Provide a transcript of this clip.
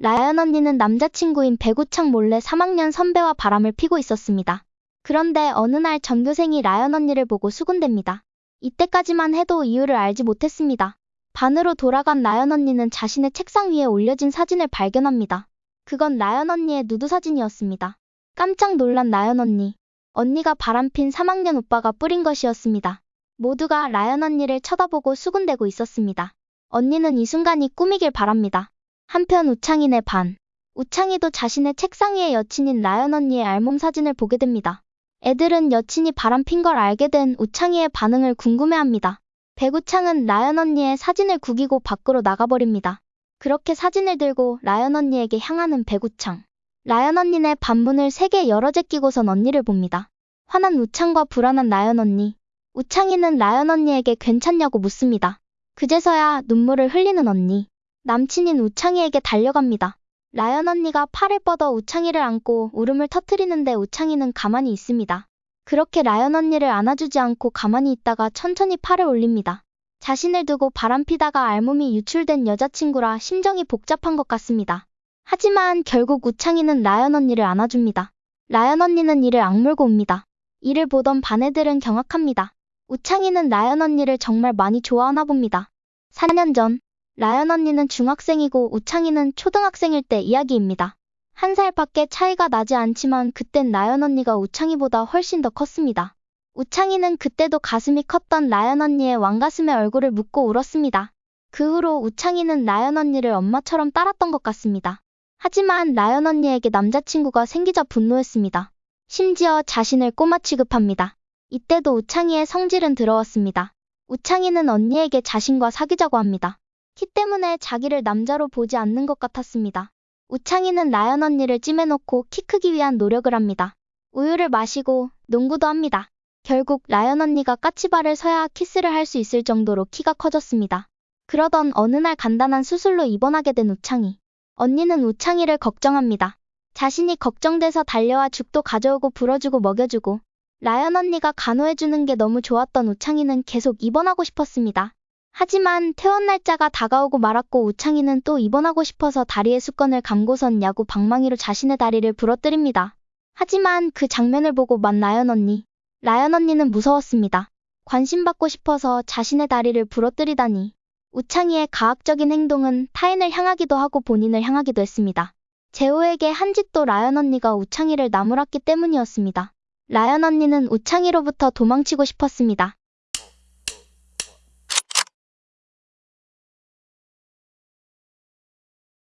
라연 언니는 남자친구인 배구창 몰래 3학년 선배와 바람을 피고 있었습니다. 그런데 어느 날 전교생이 라연 언니를 보고 수군댑니다. 이때까지만 해도 이유를 알지 못했습니다. 반으로 돌아간 라연 언니는 자신의 책상 위에 올려진 사진을 발견합니다. 그건 라연 언니의 누드 사진이었습니다. 깜짝 놀란 라연 언니. 언니가 바람핀 3학년 오빠가 뿌린 것이었습니다. 모두가 라연 언니를 쳐다보고 수군대고 있었습니다. 언니는 이 순간이 꿈이길 바랍니다. 한편 우창인의 반. 우창이도 자신의 책상 위에 여친인 라연 언니의 알몸 사진을 보게 됩니다. 애들은 여친이 바람핀 걸 알게 된 우창이의 반응을 궁금해합니다. 배구창은 라연 언니의 사진을 구기고 밖으로 나가버립니다. 그렇게 사진을 들고 라연 언니에게 향하는 배구창. 라연 언니네 반문을 세게 열어 제끼고선 언니를 봅니다. 화난 우창과 불안한 라연 언니. 우창이는 라연 언니에게 괜찮냐고 묻습니다. 그제서야 눈물을 흘리는 언니. 남친인 우창이에게 달려갑니다. 라연 언니가 팔을 뻗어 우창이를 안고 울음을 터트리는데 우창이는 가만히 있습니다. 그렇게 라연 언니를 안아주지 않고 가만히 있다가 천천히 팔을 올립니다. 자신을 두고 바람피다가 알몸이 유출된 여자친구라 심정이 복잡한 것 같습니다. 하지만 결국 우창이는 라연 언니를 안아줍니다. 라연 언니는 이를 악물고 옵니다. 이를 보던 반 애들은 경악합니다. 우창이는 라연 언니를 정말 많이 좋아하나 봅니다. 4년 전, 라연 언니는 중학생이고 우창이는 초등학생일 때 이야기입니다. 한 살밖에 차이가 나지 않지만 그땐 라연 언니가 우창이보다 훨씬 더 컸습니다. 우창이는 그때도 가슴이 컸던 라연 언니의 왕가슴에 얼굴을 묻고 울었습니다. 그 후로 우창이는 라연 언니를 엄마처럼 따랐던 것 같습니다. 하지만 라연 언니에게 남자친구가 생기자 분노했습니다. 심지어 자신을 꼬마 취급합니다. 이때도 우창이의 성질은 들어왔습니다. 우창이는 언니에게 자신과 사귀자고 합니다. 키 때문에 자기를 남자로 보지 않는 것 같았습니다. 우창이는 라연 언니를 찜해놓고 키 크기 위한 노력을 합니다. 우유를 마시고 농구도 합니다. 결국 라연 언니가 까치발을 서야 키스를 할 수 있을 정도로 키가 커졌습니다. 그러던 어느 날 간단한 수술로 입원하게 된 우창이. 언니는 우창이를 걱정합니다. 자신이 걱정돼서 달려와 죽도 가져오고 불어주고 먹여주고 라연 언니가 간호해주는 게 너무 좋았던 우창이는 계속 입원하고 싶었습니다. 하지만 퇴원 날짜가 다가오고 말았고 우창이는 또 입원하고 싶어서 다리에 수건을 감고선 야구 방망이로 자신의 다리를 부러뜨립니다. 하지만 그 장면을 보고 만 라연 언니. 라연 언니는 무서웠습니다. 관심받고 싶어서 자신의 다리를 부러뜨리다니. 우창이의 가학적인 행동은 타인을 향하기도 하고 본인을 향하기도 했습니다. 재호에게 한 짓도 라연 언니가 우창이를 나무랐기 때문이었습니다. 라연 언니는 우창이로부터 도망치고 싶었습니다.